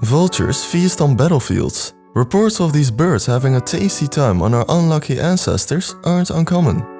Vultures feast on battlefields. Reports of these birds having a tasty time on our unlucky ancestors aren't uncommon.